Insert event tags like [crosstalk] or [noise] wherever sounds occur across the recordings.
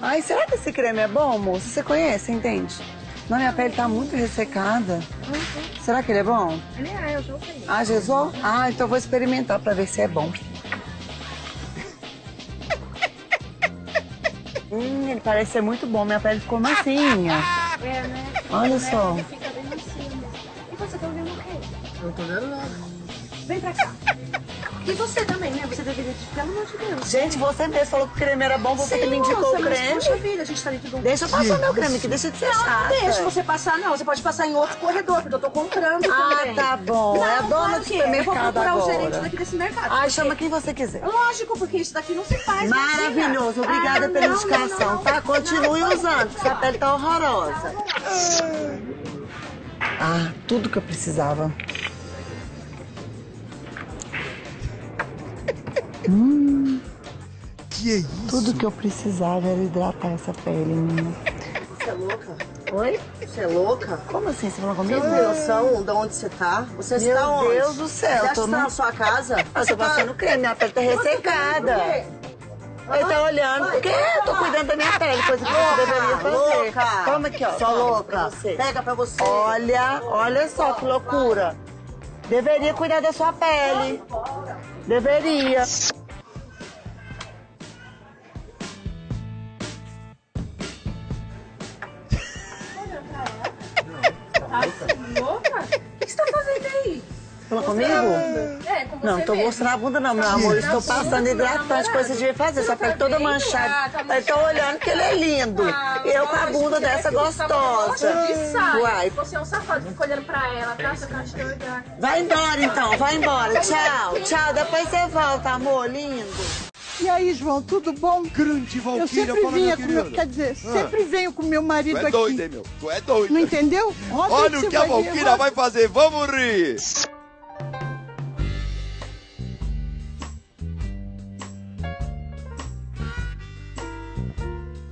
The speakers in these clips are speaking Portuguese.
Ai, será que esse creme é bom, moça? Você conhece, entende? Não, minha pele tá muito ressecada. Uhum. Será que ele é bom? Ele é, eu já usei. Ah, já usou? Ah, então eu vou experimentar pra ver se é bom. [laughs] Hum, ele parece ser muito bom. Minha pele ficou macinha. É, né? Olha Né? só. Fica bem. E você tá ouvindo o quê? Eu não tô vendo nada. Vem pra cá. E você também, né? Você deveria, pelo amor de Deus. Gente, você mesmo falou que o creme era bom, você que me indicou moça, o mas, creme. Poxa vida, a gente tá dentro de um... Deixa eu passar meu creme aqui, deixa de ser Não, chata. não deixa você passar, não. Você pode passar em outro corredor, porque eu tô comprando Ah, também. tá bom. Não, é a dona do que é. Eu vou supermercado procurar o agora. gerente daqui desse mercado. Ai, porque- chama quem você quiser. Lógico, porque isso daqui não se faz. Maravilhoso, imagina. obrigada Ah, pela não, indicação, não, tá? Continue usando, que sua pele tá horrorosa. Ah, tudo que eu precisava. Que é isso? Tudo que eu precisava era hidratar essa pele minha. Você é louca? Oi? Você é louca? Como assim? Você falou comigo? tem noção de onde você tá? Você Meu está onde? Deus do céu, Você acha que tô você tá no- na sua casa? Eu tô passando creme, minha pele tá ressecada. Ele tá olhando, porque eu tô cuidando da minha pele, coisa que você deveria fazer. louca. Toma aqui, ó. Toma louca. pra você. Pega pra você. Olha, olha só que loucura. Deveria cuidar da sua pele. Deveria. Fala comigo? É, com você Não, tô mesmo. mostrando a bunda não, meu amor. Eu Estou passando hidratante, coisa que você devia fazer. Sua pele toda manchada. Eu tô olhando que ele é lindo. Ah, Eu com a bunda você dessa gostosa. de. Uai. Você é um safado, fica olhando pra ela, tá? Você tá de olhar. Vai embora então, vai embora. Tchau, tchau. Depois você volta, amor, lindo. E aí, João, tudo bom? Grande Eu Valquíria, sempre fala, vinha minha com meu, quer dizer, Ah. sempre venho com meu Tu marido é aqui. doido, hein, meu? Tu é doido. Não entendeu? Roda Olha o que a Valquíria vai fazer. Vamos rir.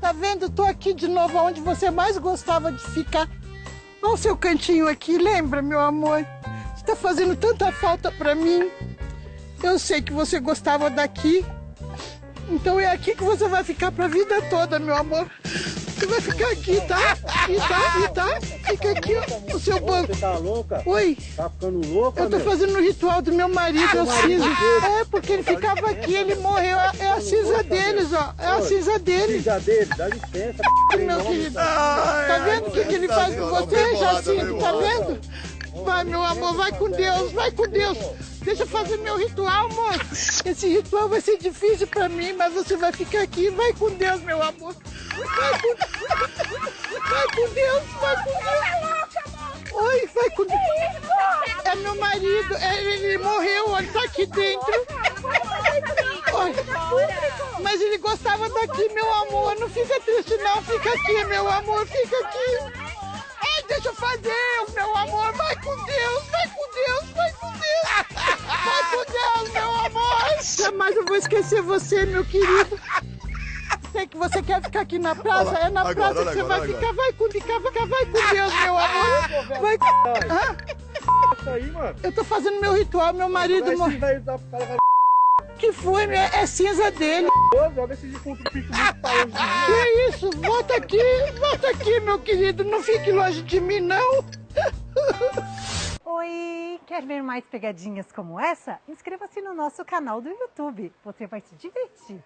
Tá vendo? Tô aqui de novo onde você mais gostava de ficar. Olha o seu cantinho aqui, lembra, meu amor? Você tá fazendo tanta falta pra mim. Eu sei que você gostava daqui. Então é aqui que você vai ficar pra vida toda, meu amor. Você vai ficar aqui, tá? E tá, e tá? Fica aqui, ó, no seu banco. Você tá louca? Oi. Tá ficando louca, Eu tô fazendo o ritual do meu marido, é o marido cinza. dele. É, porque ele ficava aqui, ele morreu. É a cinza deles, ó. É a cinza deles. Filha dele, dá licença. Meu querido. Tá vendo o que, que ele faz com você, Jacinto? Tá vendo? Vai, meu amor, vai com Deus, vai com Deus. Deixa eu fazer meu ritual, amor. Esse ritual vai ser difícil pra mim, mas você vai ficar aqui. Vai com Deus, meu amor. Vai com, vai com Deus, vai com Deus. Oi, vai com Deus. É meu marido, é- ele morreu, ele tá aqui dentro. Mas ele gostava daqui, meu amor. Não fica triste, não. Fica aqui, meu amor. Fica aqui. Ai, deixa eu fazer, meu amor. Vai com Deus, esquecer você, meu querido. Sei que você quer ficar aqui na praça. É na agora, praça olha que você agora, vai olha ficar. Vai com, ficar, vai, vai com Deus, meu amor. Vai com... Hã? Isso aí, mano. Eu tô fazendo meu ritual, meu marido morreu. Que foi, né? É cinza dele. Ô, Joga esse defunto fica muito pra longe de mim. Que isso? Volta aqui, volta aqui, meu querido. Não fique longe de mim, não. Oi! Quer ver mais pegadinhas como essa? Inscreva-se no nosso canal do YouTube. Você vai se divertir.